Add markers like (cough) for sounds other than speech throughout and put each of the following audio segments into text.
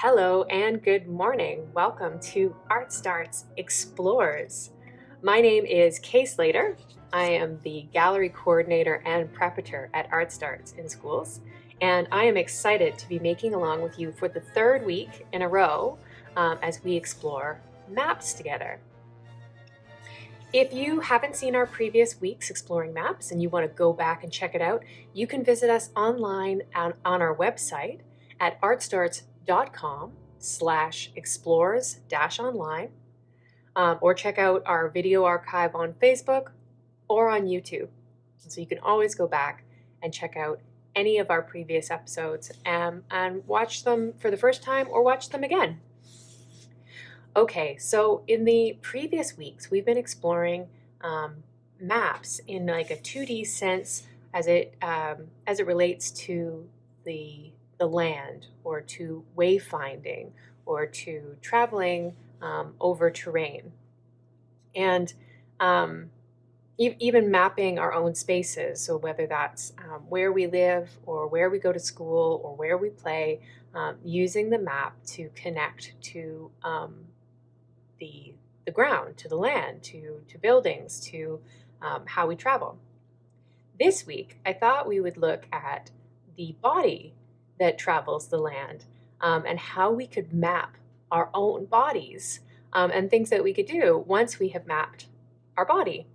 Hello and good morning. Welcome to Art Starts Explores. My name is Kay Slater. I am the gallery coordinator and preparator at Art Starts in schools, and I am excited to be making along with you for the third week in a row um, as we explore maps together. If you haven't seen our previous weeks exploring maps and you want to go back and check it out, you can visit us online on, on our website at artstarts.com slash explores dash online um, or check out our video archive on Facebook or on YouTube. So you can always go back and check out any of our previous episodes and, and watch them for the first time or watch them again. Okay, so in the previous weeks, we've been exploring um, maps in like a 2D sense as it um, as it relates to the the land or to wayfinding or to traveling um, over terrain. And um, e even mapping our own spaces, so whether that's um, where we live or where we go to school or where we play, um, using the map to connect to um, the, the ground, to the land, to, to buildings, to um, how we travel. This week, I thought we would look at the body that travels the land um, and how we could map our own bodies um, and things that we could do once we have mapped our body.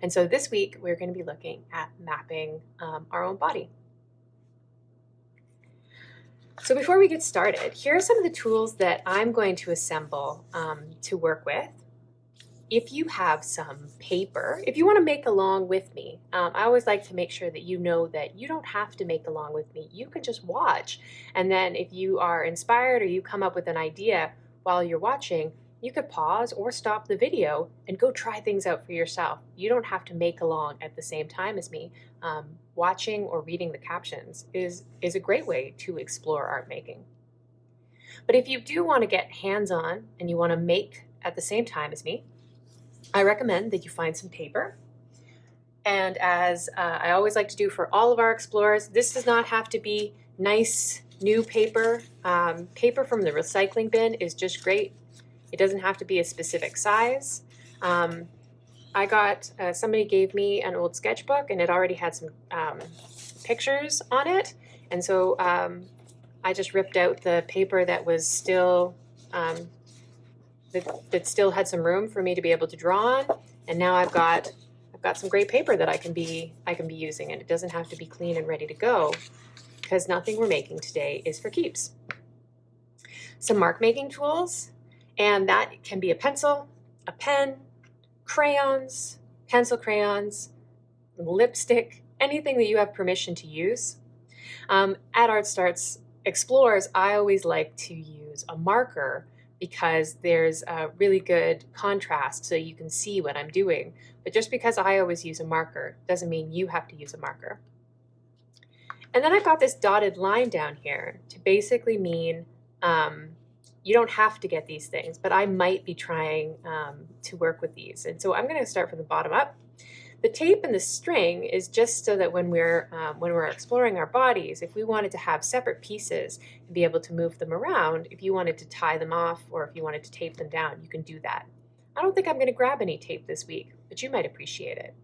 And so this week we're going to be looking at mapping um, our own body. So before we get started, here are some of the tools that I'm going to assemble um, to work with if you have some paper, if you want to make along with me, um, I always like to make sure that you know that you don't have to make along with me. You can just watch. And then if you are inspired or you come up with an idea while you're watching, you could pause or stop the video and go try things out for yourself. You don't have to make along at the same time as me. Um, watching or reading the captions is, is a great way to explore art making. But if you do want to get hands-on and you want to make at the same time as me, I recommend that you find some paper. And as uh, I always like to do for all of our explorers, this does not have to be nice new paper. Um, paper from the recycling bin is just great. It doesn't have to be a specific size. Um, I got, uh, somebody gave me an old sketchbook and it already had some um, pictures on it. And so um, I just ripped out the paper that was still um, that, that still had some room for me to be able to draw on. And now I've got I've got some great paper that I can be I can be using and it doesn't have to be clean and ready to go because nothing we're making today is for keeps. Some mark making tools and that can be a pencil, a pen, crayons, pencil crayons, lipstick, anything that you have permission to use. Um, at Art Starts Explores, I always like to use a marker because there's a really good contrast so you can see what I'm doing. But just because I always use a marker doesn't mean you have to use a marker. And then I've got this dotted line down here to basically mean um, you don't have to get these things, but I might be trying um, to work with these. And so I'm going to start from the bottom up. The tape and the string is just so that when we're, um, when we're exploring our bodies, if we wanted to have separate pieces and be able to move them around, if you wanted to tie them off or if you wanted to tape them down, you can do that. I don't think I'm going to grab any tape this week, but you might appreciate it.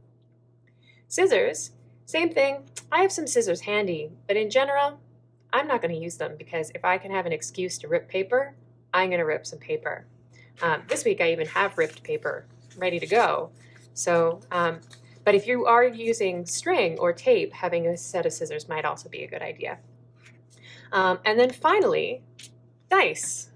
Scissors, same thing. I have some scissors handy, but in general, I'm not going to use them because if I can have an excuse to rip paper, I'm going to rip some paper. Um, this week I even have ripped paper ready to go. So um, but if you are using string or tape, having a set of scissors might also be a good idea. Um, and then finally, dice.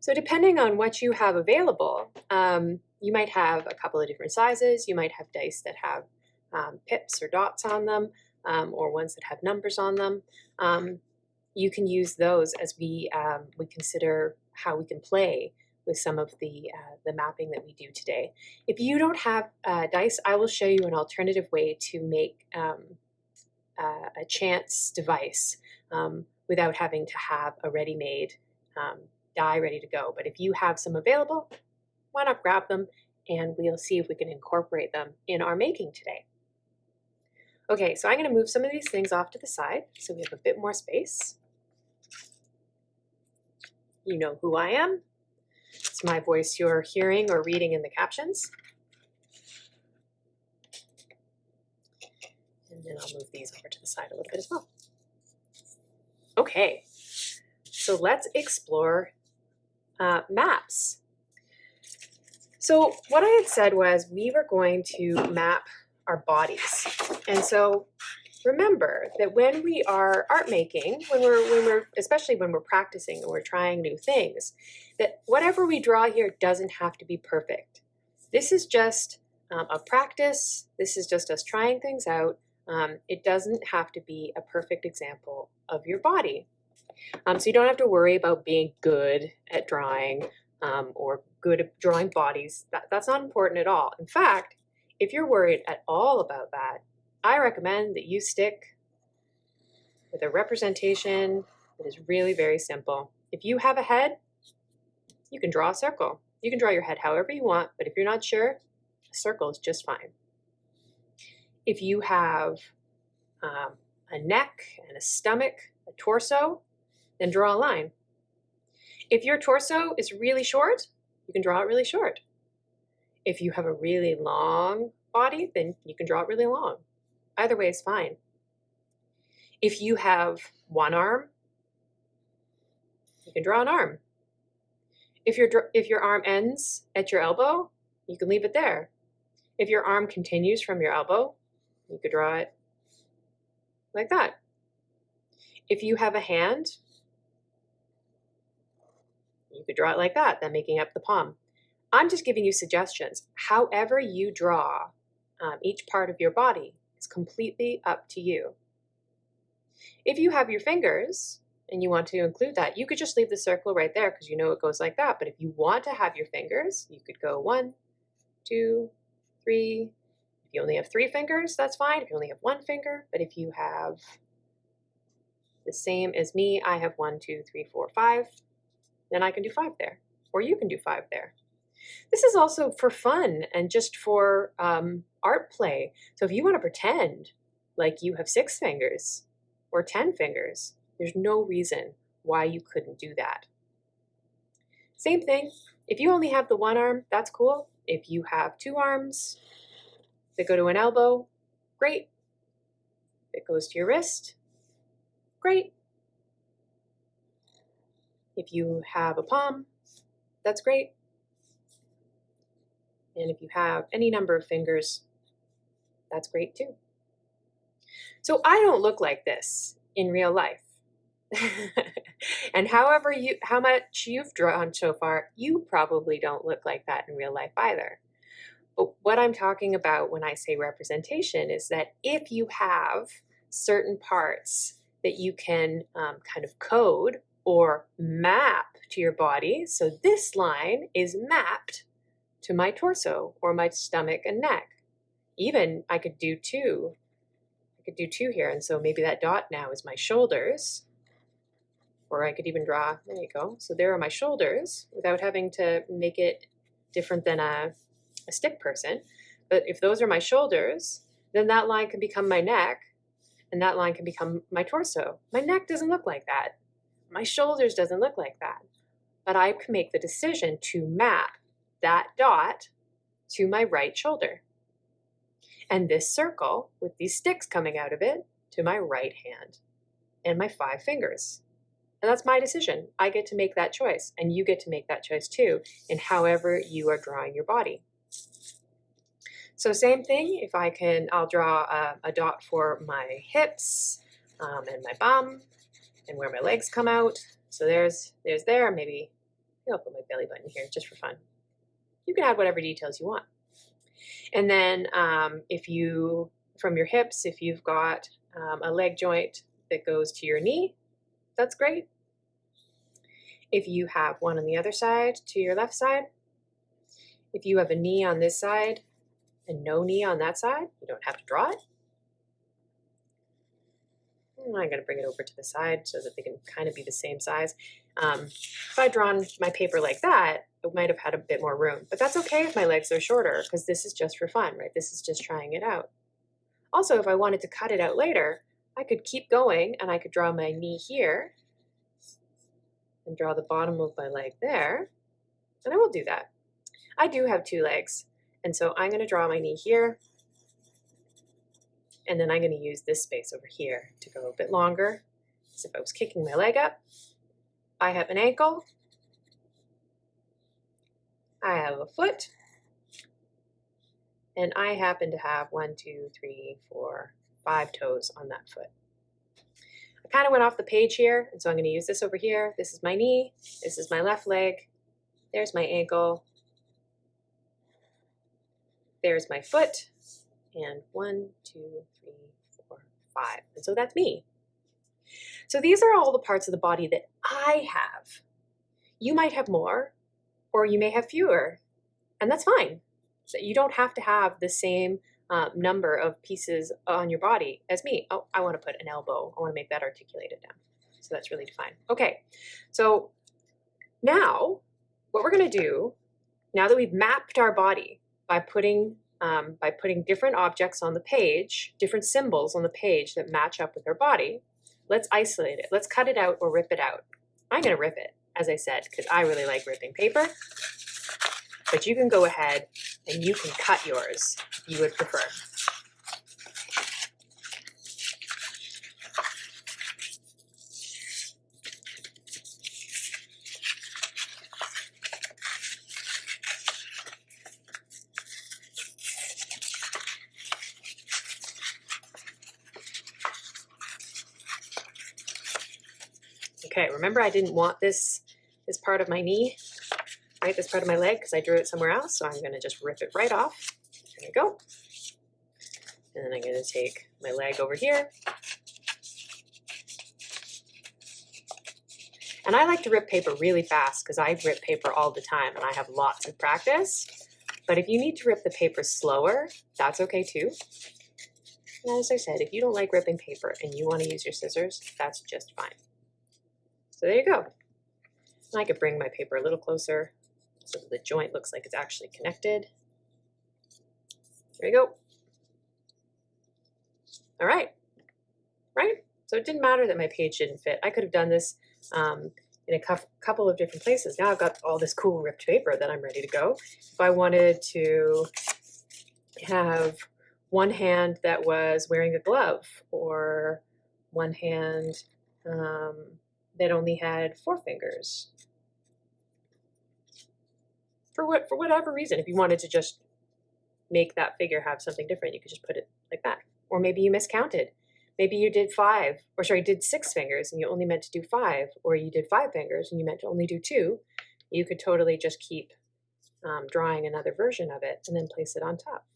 So depending on what you have available, um, you might have a couple of different sizes. You might have dice that have um, pips or dots on them, um, or ones that have numbers on them. Um, you can use those as we, um, we consider how we can play with some of the, uh, the mapping that we do today. If you don't have uh, dice, I will show you an alternative way to make um, uh, a chance device um, without having to have a ready-made um, die ready to go. But if you have some available, why not grab them and we'll see if we can incorporate them in our making today. Okay, so I'm gonna move some of these things off to the side so we have a bit more space. You know who I am. It's my voice you're hearing or reading in the captions. And then I'll move these over to the side a little bit as well. Okay, so let's explore uh, maps. So what I had said was we were going to map our bodies. And so remember that when we are art making, when we're, when we're, especially when we're practicing and we're trying new things, that whatever we draw here doesn't have to be perfect. This is just um, a practice. This is just us trying things out. Um, it doesn't have to be a perfect example of your body. Um, so you don't have to worry about being good at drawing um, or good at drawing bodies. That, that's not important at all. In fact, if you're worried at all about that, I recommend that you stick with a representation that is really very simple. If you have a head, you can draw a circle. You can draw your head however you want, but if you're not sure, a circle is just fine. If you have um, a neck and a stomach, a torso, then draw a line. If your torso is really short, you can draw it really short. If you have a really long body, then you can draw it really long. Either way is fine. If you have one arm, you can draw an arm. If your, if your arm ends at your elbow, you can leave it there. If your arm continues from your elbow, you could draw it like that. If you have a hand, you could draw it like that, then making up the palm. I'm just giving you suggestions. However you draw um, each part of your body is completely up to you. If you have your fingers and you want to include that, you could just leave the circle right there because you know it goes like that. But if you want to have your fingers, you could go one, two, three. If you only have three fingers, that's fine. If you only have one finger, but if you have the same as me, I have one, two, three, four, five, then I can do five there, or you can do five there. This is also for fun and just for um, art play. So if you want to pretend like you have six fingers or 10 fingers, there's no reason why you couldn't do that. Same thing, if you only have the one arm, that's cool. If you have two arms that go to an elbow, great. If it goes to your wrist, great. If you have a palm, that's great. And if you have any number of fingers, that's great too. So I don't look like this in real life. (laughs) and however you how much you've drawn so far, you probably don't look like that in real life either. But what I'm talking about when I say representation is that if you have certain parts that you can um, kind of code or map to your body, so this line is mapped to my torso or my stomach and neck. Even I could do two. I could do two here. And so maybe that dot now is my shoulders. Or I could even draw, there you go. So there are my shoulders without having to make it different than a, a stick person. But if those are my shoulders, then that line can become my neck and that line can become my torso. My neck doesn't look like that. My shoulders doesn't look like that. But I can make the decision to map that dot to my right shoulder. And this circle with these sticks coming out of it to my right hand and my five fingers. And that's my decision. I get to make that choice and you get to make that choice too in however you are drawing your body. So same thing, if I can, I'll draw a, a dot for my hips um, and my bum and where my legs come out. So there's, there's there, maybe I'll put my belly button here just for fun you can add whatever details you want. And then um, if you, from your hips, if you've got um, a leg joint that goes to your knee, that's great. If you have one on the other side to your left side, if you have a knee on this side and no knee on that side, you don't have to draw it. I'm going to bring it over to the side so that they can kind of be the same size. Um, if I'd drawn my paper like that, it might have had a bit more room. But that's okay if my legs are shorter because this is just for fun, right? This is just trying it out. Also, if I wanted to cut it out later, I could keep going and I could draw my knee here and draw the bottom of my leg there. And I will do that. I do have two legs. And so I'm going to draw my knee here. And then I'm going to use this space over here to go a bit longer. As if I was kicking my leg up. I have an ankle. I have a foot. And I happen to have one, two, three, four, five toes on that foot. I kind of went off the page here, and so I'm going to use this over here. This is my knee. This is my left leg. There's my ankle. There's my foot. And one, two, three, four, five. And so that's me. So these are all the parts of the body that I have. You might have more, or you may have fewer, and that's fine. So you don't have to have the same um, number of pieces on your body as me. Oh, I want to put an elbow. I want to make that articulated down. So that's really defined. Okay, so now what we're going to do, now that we've mapped our body by putting um, by putting different objects on the page, different symbols on the page that match up with our body, let's isolate it. Let's cut it out or rip it out. I'm going to rip it, as I said, because I really like ripping paper. But you can go ahead and you can cut yours if you would prefer. Okay, remember I didn't want this, this part of my knee right, this part of my leg because I drew it somewhere else. So I'm going to just rip it right off. There we go. And then I'm going to take my leg over here. And I like to rip paper really fast because I rip paper all the time and I have lots of practice. But if you need to rip the paper slower, that's okay too. And as I said, if you don't like ripping paper and you want to use your scissors, that's just fine. So there you go. And I could bring my paper a little closer so the joint looks like it's actually connected. There you go. All right, right? So it didn't matter that my page didn't fit. I could have done this um, in a couple of different places. Now I've got all this cool ripped paper that I'm ready to go. If I wanted to have one hand that was wearing a glove or one hand um, that only had four fingers for what for whatever reason. If you wanted to just make that figure have something different, you could just put it like that. Or maybe you miscounted. Maybe you did five, or sorry, did six fingers and you only meant to do five, or you did five fingers and you meant to only do two. You could totally just keep um, drawing another version of it and then place it on top.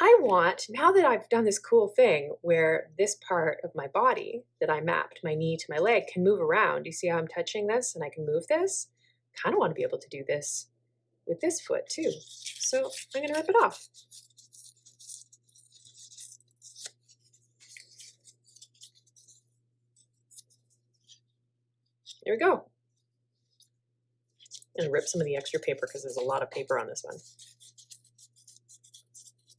I want, now that I've done this cool thing where this part of my body that I mapped, my knee to my leg, can move around. You see how I'm touching this and I can move this? kind of want to be able to do this with this foot too. So I'm going to rip it off. There we go. And rip some of the extra paper because there's a lot of paper on this one.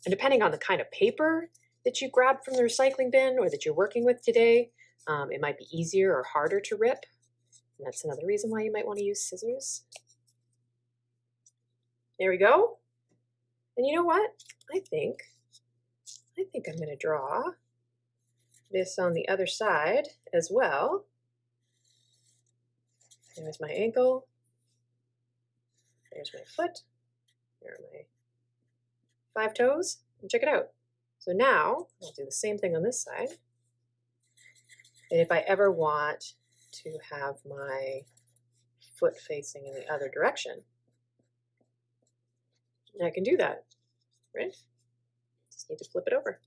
And depending on the kind of paper that you grabbed from the recycling bin or that you're working with today, um, it might be easier or harder to rip. And that's another reason why you might want to use scissors. There we go. And you know what? I think, I think I'm going to draw this on the other side as well. There's my ankle. There's my foot. There are my five toes. And check it out. So now I'll do the same thing on this side. And if I ever want to have my foot facing in the other direction. I can do that, right? Just need to flip it over.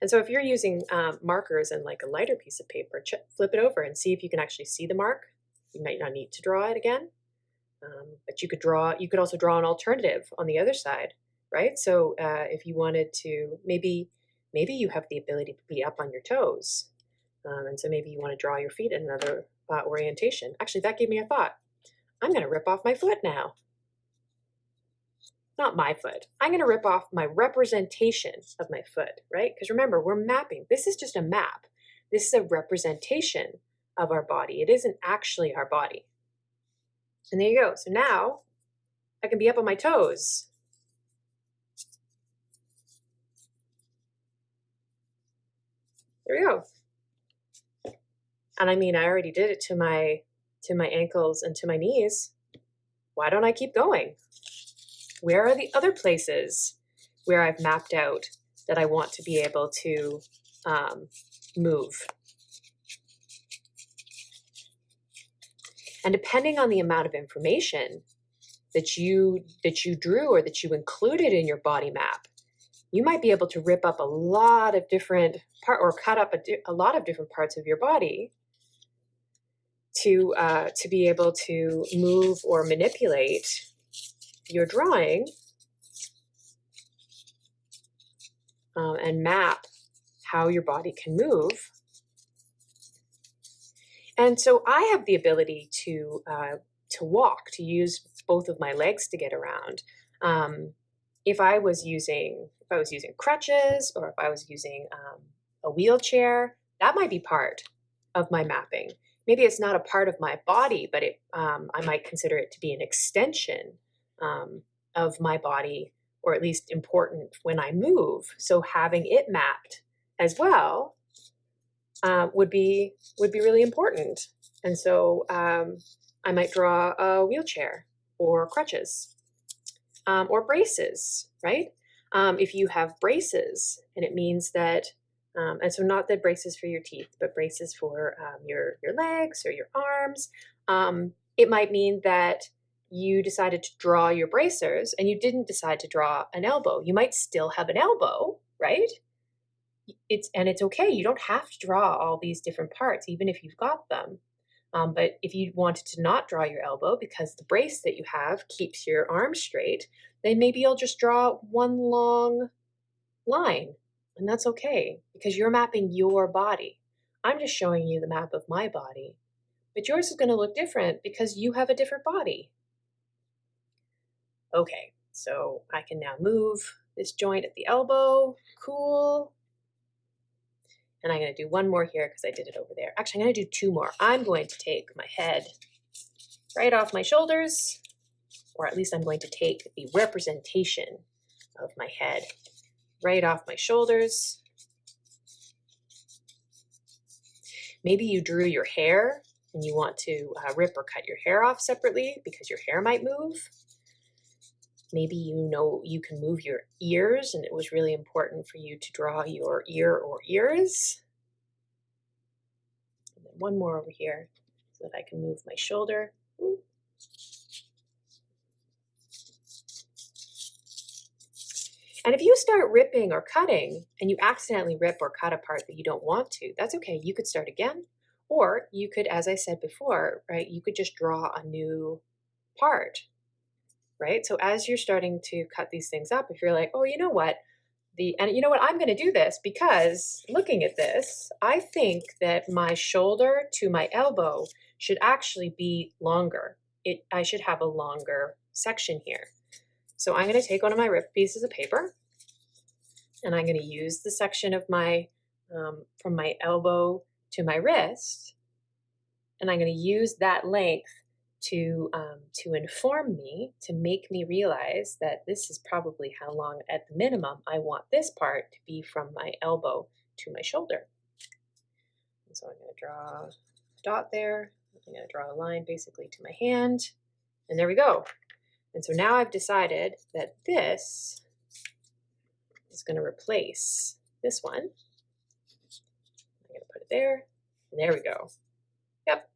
And so if you're using um, markers and like a lighter piece of paper, flip it over and see if you can actually see the mark. You might not need to draw it again, um, but you could draw, you could also draw an alternative on the other side, right? So uh, if you wanted to, maybe, maybe you have the ability to be up on your toes um, and so maybe you want to draw your feet in another uh, orientation. Actually, that gave me a thought. I'm going to rip off my foot now. not my foot. I'm going to rip off my representation of my foot, right? Because remember, we're mapping. This is just a map. This is a representation of our body. It isn't actually our body. And there you go. So now I can be up on my toes. There we go. And I mean, I already did it to my to my ankles and to my knees. Why don't I keep going? Where are the other places where I've mapped out that I want to be able to um, move? And depending on the amount of information that you that you drew or that you included in your body map, you might be able to rip up a lot of different part or cut up a, a lot of different parts of your body to uh, to be able to move or manipulate your drawing um, and map how your body can move. And so I have the ability to uh, to walk, to use both of my legs to get around. Um, if I was using if I was using crutches or if I was using um, a wheelchair, that might be part of my mapping. Maybe it's not a part of my body, but it um, I might consider it to be an extension um, of my body, or at least important when I move. So having it mapped as well uh, would be would be really important. And so um, I might draw a wheelchair or crutches um, or braces, right? Um, if you have braces, and it means that, um, and so not the braces for your teeth, but braces for um, your your legs or your arms. Um, it might mean that you decided to draw your bracers and you didn't decide to draw an elbow. You might still have an elbow, right? It's and it's okay. You don't have to draw all these different parts, even if you've got them. Um, but if you wanted to not draw your elbow because the brace that you have keeps your arm straight, then maybe you'll just draw one long line. And that's okay because you're mapping your body. I'm just showing you the map of my body. But yours is going to look different because you have a different body. Okay, so I can now move this joint at the elbow. Cool. And I'm going to do one more here because I did it over there. Actually, I'm going to do two more. I'm going to take my head right off my shoulders, or at least I'm going to take the representation of my head right off my shoulders. Maybe you drew your hair and you want to uh, rip or cut your hair off separately because your hair might move. Maybe you know you can move your ears and it was really important for you to draw your ear or ears. And then one more over here so that I can move my shoulder. Ooh. And if you start ripping or cutting and you accidentally rip or cut a part that you don't want to, that's okay. You could start again. Or you could, as I said before, right, you could just draw a new part right? So as you're starting to cut these things up, if you're like, oh, you know what? The, and you know what, I'm going to do this because looking at this, I think that my shoulder to my elbow should actually be longer. It, I should have a longer section here. So I'm going to take one of my ripped pieces of paper and I'm going to use the section of my, um, from my elbow to my wrist, and I'm going to use that length to um, to inform me to make me realize that this is probably how long at the minimum I want this part to be from my elbow to my shoulder. And so I'm going to draw a dot there. I'm going to draw a line basically to my hand, and there we go. And so now I've decided that this is going to replace this one. I'm going to put it there, and there we go. Yep,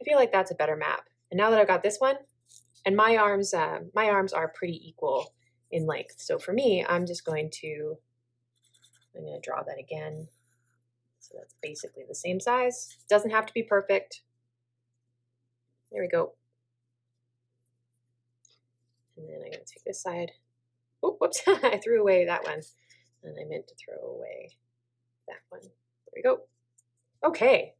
I feel like that's a better map. And now that I've got this one, and my arms, uh, my arms are pretty equal in length. So for me, I'm just going to, I'm going to draw that again. So that's basically the same size. Doesn't have to be perfect. There we go. And then I'm going to take this side. Oh, whoops, (laughs) I threw away that one. And I meant to throw away that one. There we go. Okay.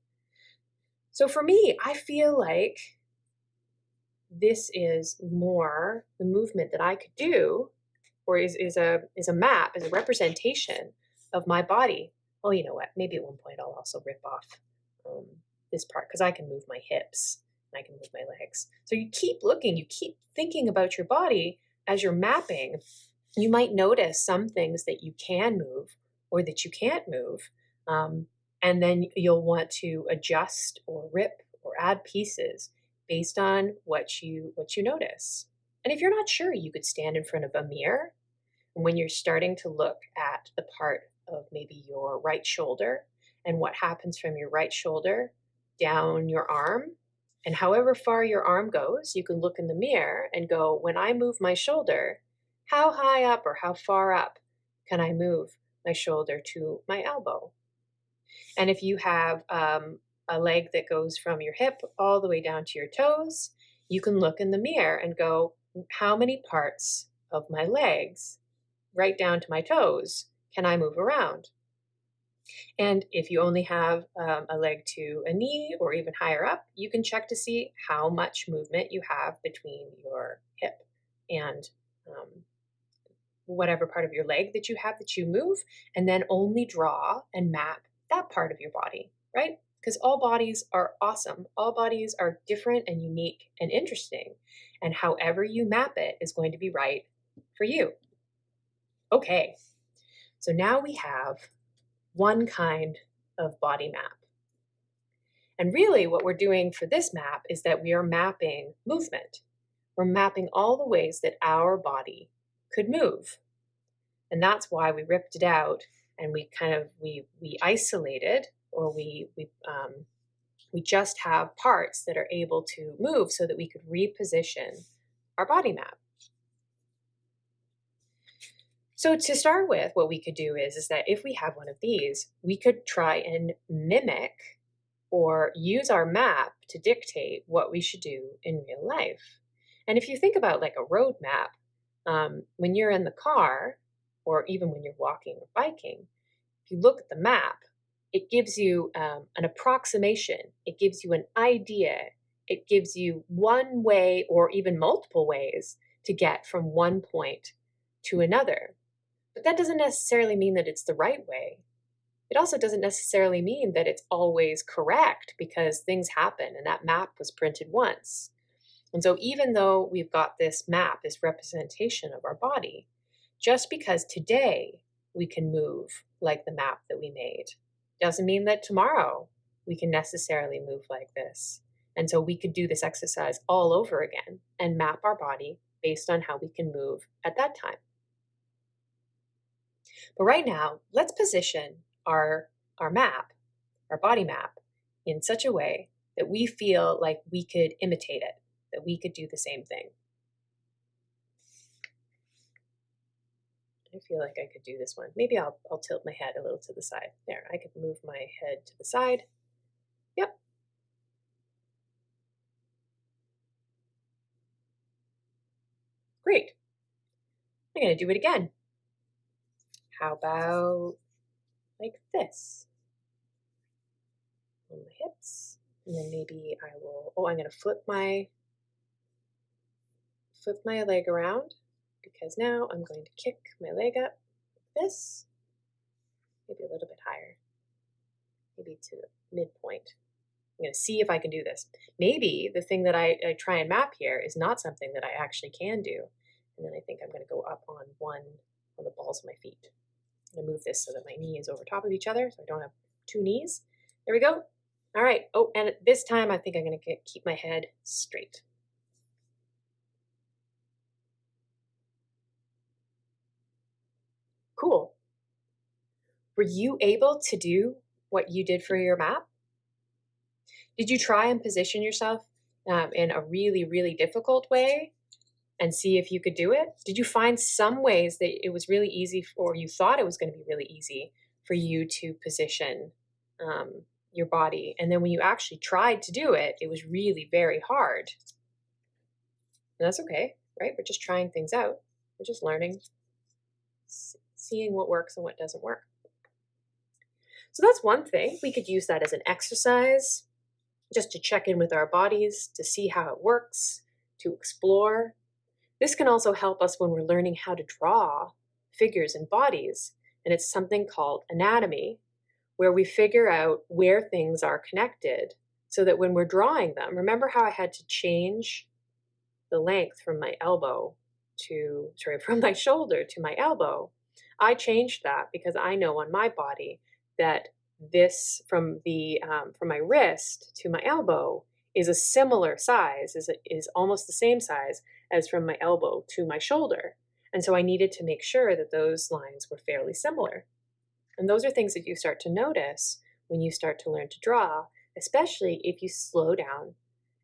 So for me, I feel like this is more the movement that I could do or is, is a is a map, is a representation of my body. Oh, you know what? Maybe at one point I'll also rip off um, this part because I can move my hips I can move my legs. So you keep looking, you keep thinking about your body as you're mapping. You might notice some things that you can move or that you can't move. Um, and then you'll want to adjust or rip or add pieces based on what you what you notice. And if you're not sure, you could stand in front of a mirror. And when you're starting to look at the part of maybe your right shoulder and what happens from your right shoulder down your arm, and however far your arm goes, you can look in the mirror and go, when I move my shoulder, how high up or how far up can I move my shoulder to my elbow? And if you have um, a leg that goes from your hip all the way down to your toes, you can look in the mirror and go, how many parts of my legs, right down to my toes, can I move around? And if you only have um, a leg to a knee or even higher up, you can check to see how much movement you have between your hip and um, whatever part of your leg that you have that you move, and then only draw and map that part of your body, right? Because all bodies are awesome. All bodies are different and unique and interesting. And however you map it is going to be right for you. Okay, so now we have one kind of body map. And really what we're doing for this map is that we are mapping movement. We're mapping all the ways that our body could move. And that's why we ripped it out and we kind of, we, we isolated or we, we, um, we just have parts that are able to move so that we could reposition our body map. So to start with, what we could do is, is that if we have one of these, we could try and mimic or use our map to dictate what we should do in real life. And if you think about like a road map, um, when you're in the car, or even when you're walking or biking, if you look at the map, it gives you um, an approximation. It gives you an idea. It gives you one way or even multiple ways to get from one point to another. But that doesn't necessarily mean that it's the right way. It also doesn't necessarily mean that it's always correct because things happen and that map was printed once. And so even though we've got this map, this representation of our body, just because today we can move like the map that we made, doesn't mean that tomorrow we can necessarily move like this. And so we could do this exercise all over again and map our body based on how we can move at that time. But right now, let's position our, our map, our body map, in such a way that we feel like we could imitate it, that we could do the same thing. I feel like I could do this one. Maybe I'll, I'll tilt my head a little to the side. There, I could move my head to the side. Yep. Great. I'm going to do it again. How about like this? On the hips. And then maybe I will, oh, I'm going to flip my, flip my leg around because now I'm going to kick my leg up like this, maybe a little bit higher, maybe to midpoint. I'm going to see if I can do this. Maybe the thing that I, I try and map here is not something that I actually can do. And then I think I'm going to go up on one, on the balls of my feet. Gonna move this so that my knee is over top of each other so I don't have two knees. There we go. All right. Oh, and this time I think I'm gonna keep my head straight. Cool. Were you able to do what you did for your map? Did you try and position yourself um, in a really, really difficult way and see if you could do it? Did you find some ways that it was really easy, or you thought it was going to be really easy for you to position um, your body? And then when you actually tried to do it, it was really very hard. And that's okay, right? We're just trying things out. We're just learning, seeing what works and what doesn't work. So that's one thing. We could use that as an exercise just to check in with our bodies, to see how it works, to explore This can also help us when we're learning how to draw figures and bodies, and it's something called anatomy, where we figure out where things are connected so that when we're drawing them, remember how I had to change the length from my elbow to, sorry, (laughs) from my shoulder to my elbow. I changed that because I know on my body that this from the um, from my wrist to my elbow is a similar size, is, is almost the same size as from my elbow to my shoulder. And so I needed to make sure that those lines were fairly similar. And those are things that you start to notice when you start to learn to draw, especially if you slow down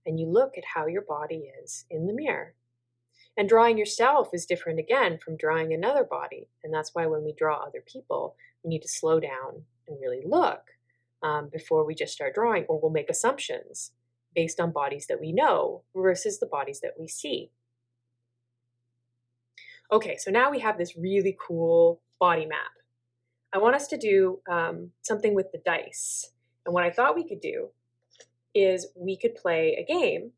and you look at how your body is in the mirror. And drawing yourself is different again from drawing another body. And that's why when we draw other people, we need to slow down and really look um, before we just start drawing, or we'll make assumptions based on bodies that we know versus the bodies that we see. Okay, so now we have this really cool body map. I want us to do um, something with the dice. And what I thought we could do is we could play a game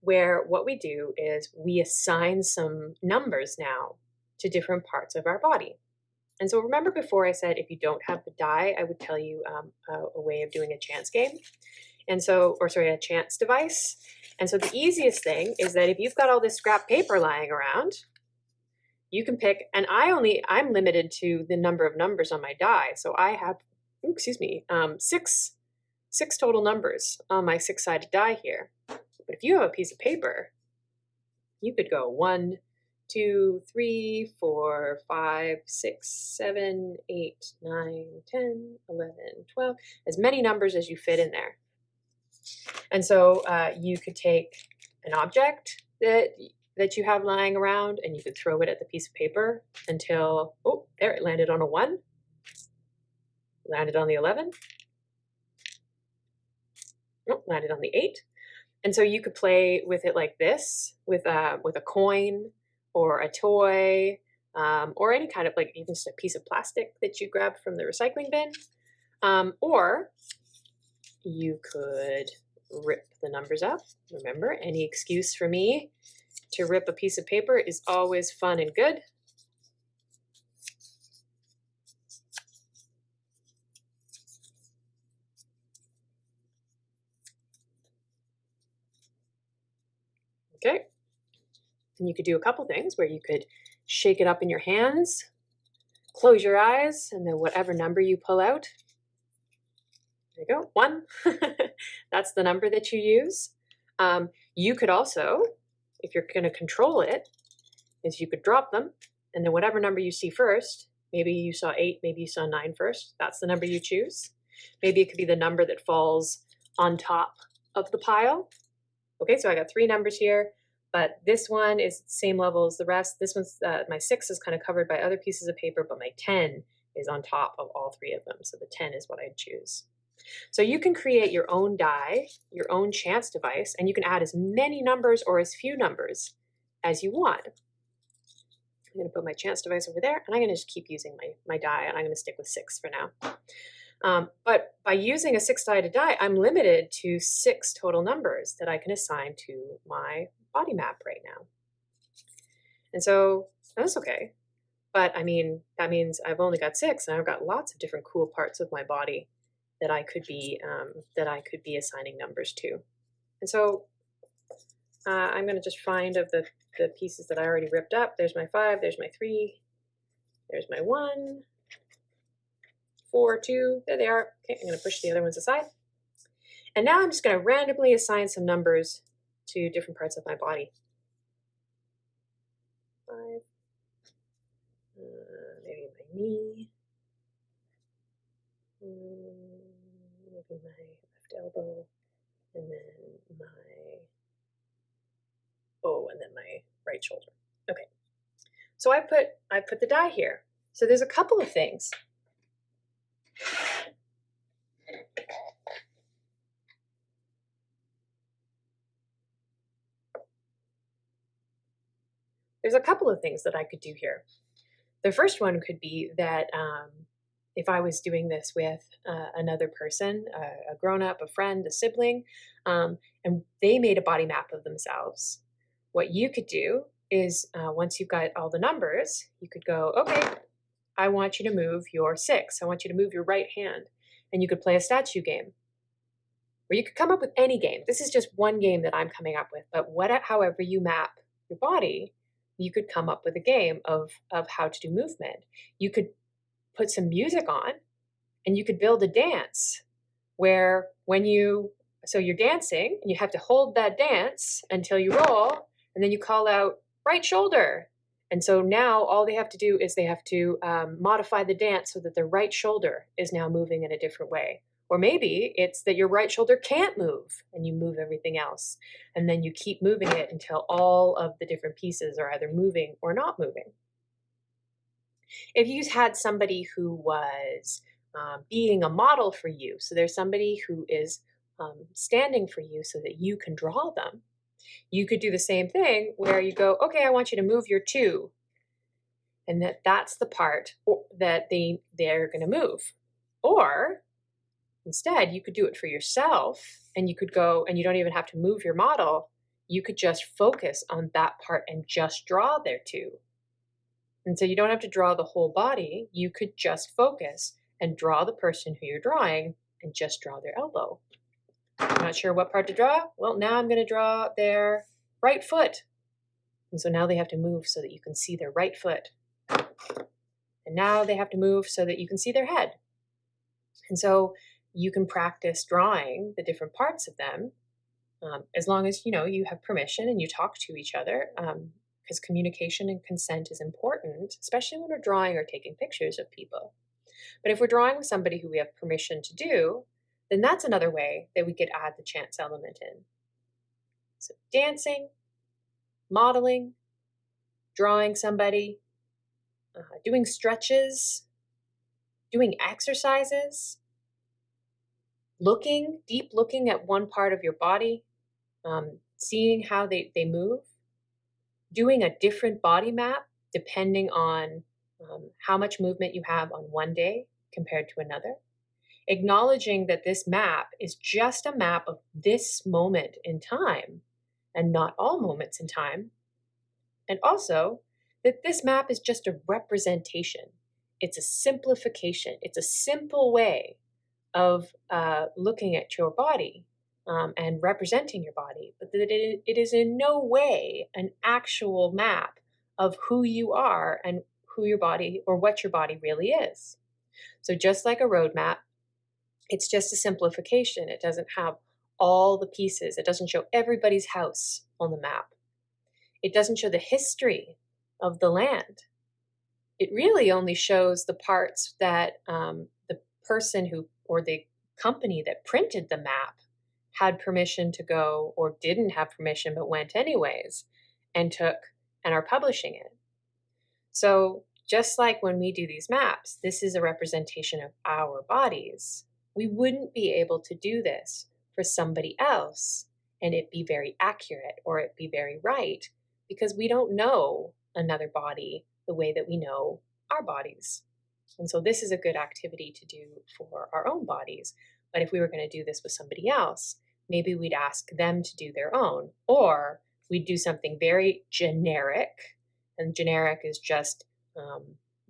where what we do is we assign some numbers now to different parts of our body. And so remember before I said if you don't have the die, I would tell you um, a, a, way of doing a chance game. And so, or sorry, a chance device. And so the easiest thing is that if you've got all this scrap paper lying around, you can pick, and I only, I'm limited to the number of numbers on my die. So I have, ooh, excuse me, um, six, six total numbers on my six-sided die here. But if you have a piece of paper, you could go one, two, three, four, five, six, seven, eight, nine, 10, 11, 12, as many numbers as you fit in there. And so uh, you could take an object that that you have lying around and you could throw it at the piece of paper until, oh, there, it landed on a one, landed on the 11, oh, landed on the eight, and so you could play with it like this, with a, with a coin or a toy, um, or any kind of like even just a piece of plastic that you grab from the recycling bin. Um, or you could rip the numbers up. Remember, any excuse for me to rip a piece of paper is always fun and good. Okay. And you could do a couple things where you could shake it up in your hands, close your eyes, and then whatever number you pull out, there you go, one. (laughs) That's the number that you use. Um, you could also, if you're going to control it, is you could drop them, and then whatever number you see first, maybe you saw eight, maybe you saw nine first, that's the number you choose. Maybe it could be the number that falls on top of the pile. Okay, so I got three numbers here, but this one is same level as the rest. This one's, uh, my six is kind of covered by other pieces of paper, but my 10 is on top of all three of them. So the 10 is what I'd choose. So you can create your own die, your own chance device, and you can add as many numbers or as few numbers as you want. I'm going to put my chance device over there, and I'm going to just keep using my, my die, and I'm going to stick with six for now. Um, but by using a six-sided die, I'm limited to six total numbers that I can assign to my body map right now. And so that's okay. But I mean, that means I've only got six and I've got lots of different cool parts of my body that I could be um, that I could be assigning numbers to. And so uh, I'm going to just find of the, the pieces that I already ripped up. There's my five, there's my three, there's my one, four, two, there they are. Okay, I'm going to push the other ones aside. And now I'm just going to randomly assign some numbers to different parts of my body. Five, uh, maybe my knee, mm, my left elbow, and then my, oh, and then my right shoulder. Okay, so I put, I put the die here. So there's a couple of things there's a couple of things that I could do here. The first one could be that um, if I was doing this with uh, another person, uh, a grown-up, a friend, a sibling, um, and they made a body map of themselves, what you could do is uh, once you've got all the numbers, you could go, okay, I want you to move your six. I want you to move your right hand. And you could play a statue game. Or you could come up with any game. This is just one game that I'm coming up with. But what, however you map your body, you could come up with a game of, of how to do movement. You could put some music on and you could build a dance where when you so you're dancing and you have to hold that dance until you roll and then you call out right shoulder! And so now all they have to do is they have to um, modify the dance so that their right shoulder is now moving in a different way. Or maybe it's that your right shoulder can't move and you move everything else and then you keep moving it until all of the different pieces are either moving or not moving if you had somebody who was um, being a model for you. So there's somebody who is um, standing for you so that you can draw them. You could do the same thing where you go, okay, I want you to move your two. And that that's the part that they, they're going to move. Or instead, you could do it for yourself and you could go and you don't even have to move your model. You could just focus on that part and just draw their two. And so you don't have to draw the whole body. You could just focus and draw the person who you're drawing and just draw their elbow. I'm Not sure what part to draw? Well, now I'm going to draw their right foot. And so now they have to move so that you can see their right foot. And now they have to move so that you can see their head. And so you can practice drawing the different parts of them um, as long as you know you have permission and you talk to each other because communication and consent is important, especially when we're drawing or taking pictures of people. But if we're drawing with somebody who we have permission to do, then that's another way that we could add the chance element in. So dancing, modeling, drawing somebody, uh, doing stretches, doing exercises, looking, deep looking at one part of your body, um, seeing how they, they move, doing a different body map depending on um, how much movement you have on one day compared to another. Acknowledging that this map is just a map of this moment in time and not all moments in time. And also that this map is just a representation. It's a simplification. It's a simple way of uh, looking at your body um, and representing your body, but that it, it is in no way an actual map of who you are and who your body or what your body really is. So just like a roadmap, it's just a simplification. It doesn't have all the pieces. It doesn't show everybody's house on the map. It doesn't show the history of the land. It really only shows the parts that um, the person who or the company that printed the map had permission to go or didn't have permission but went anyways and took and are publishing it. So just like when we do these maps, this is a representation of our bodies. We wouldn't be able to do this for somebody else and it be very accurate or it be very right because we don't know another body the way that we know our bodies. And so this is a good activity to do for our own bodies. But if we were going to do this with somebody else, maybe we'd ask them to do their own, or we'd do something very generic and generic is just um,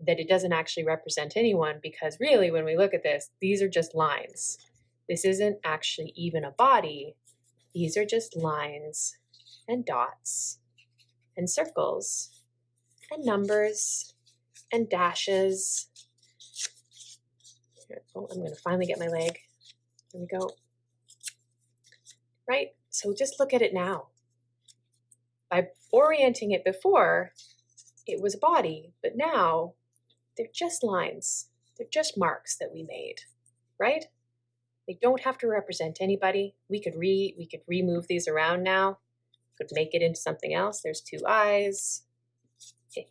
that it doesn't actually represent anyone because really when we look at this, these are just lines. This isn't actually even a body. These are just lines and dots and circles and numbers and dashes. Oh, I'm going to finally get my leg. Here we go. Right? So just look at it now. By orienting it before, it was a body, but now they're just lines. They're just marks that we made, right? They don't have to represent anybody. We could re we could remove these around now. Could make it into something else. There's two eyes. (laughs) Here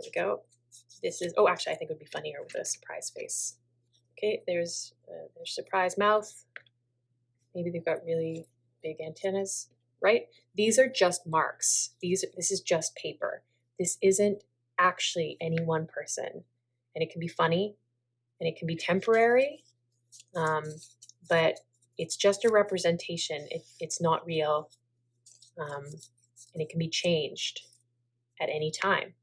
we go. This is oh, actually, I think it would be funnier with a surprise face. Okay, there's uh, there's surprise mouth. Maybe they've got really big antennas right? These are just marks. These this is just paper. This isn't actually any one person, and it can be funny, and it can be temporary, um, but it's just a representation. It, it's not real. Um, and it can be changed at any time.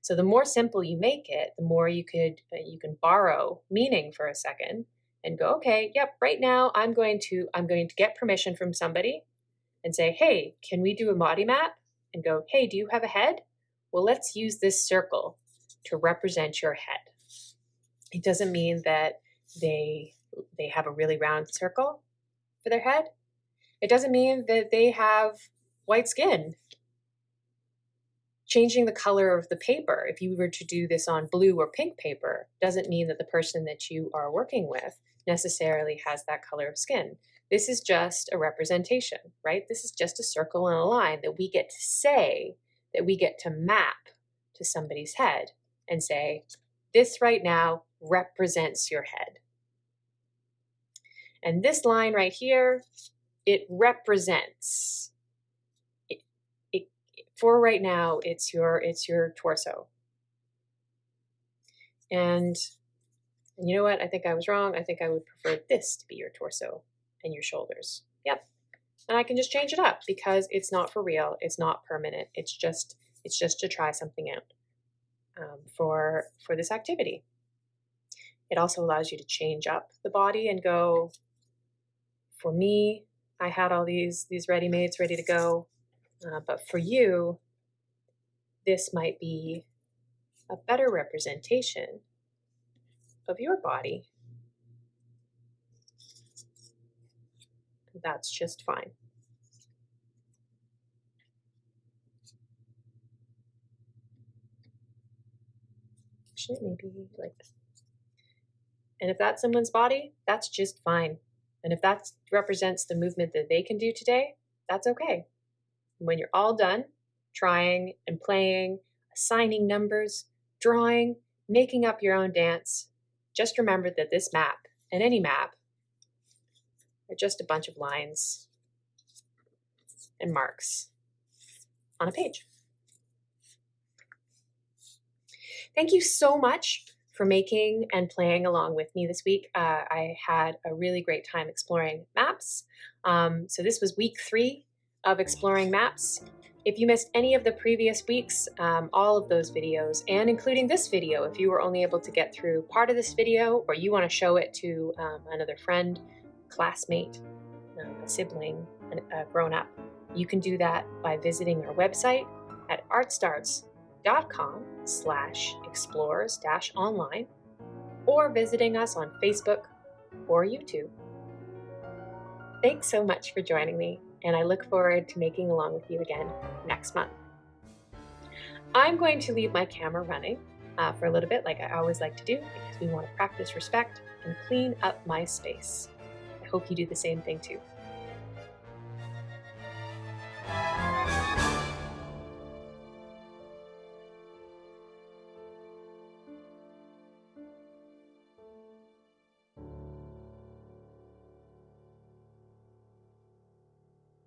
So the more simple you make it, the more you could uh, you can borrow meaning for a second and go, okay, yep, right now I'm going to I'm going to get permission from somebody and say, hey, can we do a body map? And go, hey, do you have a head? Well, let's use this circle to represent your head. It doesn't mean that they they have a really round circle for their head. It doesn't mean that they have white skin changing the color of the paper, if you were to do this on blue or pink paper, doesn't mean that the person that you are working with necessarily has that color of skin. This is just a representation, right? This is just a circle and a line that we get to say, that we get to map to somebody's head and say, this right now represents your head. And this line right here, it represents it for right now, it's your it's your torso. And you know what? I think I was wrong. I think I would prefer this to be your torso and your shoulders. Yep. And I can just change it up because it's not for real. It's not permanent. It's just it's just to try something out um, for for this activity. It also allows you to change up the body and go. For me, I had all these these ready mades ready to go. Uh, but for you, this might be a better representation of your body. That's just fine. Maybe like. And if that's someone's body, that's just fine. And if that represents the movement that they can do today, that's okay when you're all done trying and playing, assigning numbers, drawing, making up your own dance, just remember that this map and any map are just a bunch of lines and marks on a page. Thank you so much for making and playing along with me this week. Uh, I had a really great time exploring maps. Um, so this was week three of exploring maps. If you missed any of the previous weeks, um, all of those videos, and including this video, if you were only able to get through part of this video or you want to show it to um, another friend, classmate, um, a sibling, a grown up, you can do that by visiting our website at artstarts.com slash explores dash online or visiting us on Facebook or YouTube. Thanks so much for joining me and I look forward to making along with you again next month. I'm going to leave my camera running uh, for a little bit like I always like to do because we want to practice respect and clean up my space. I hope you do the same thing too.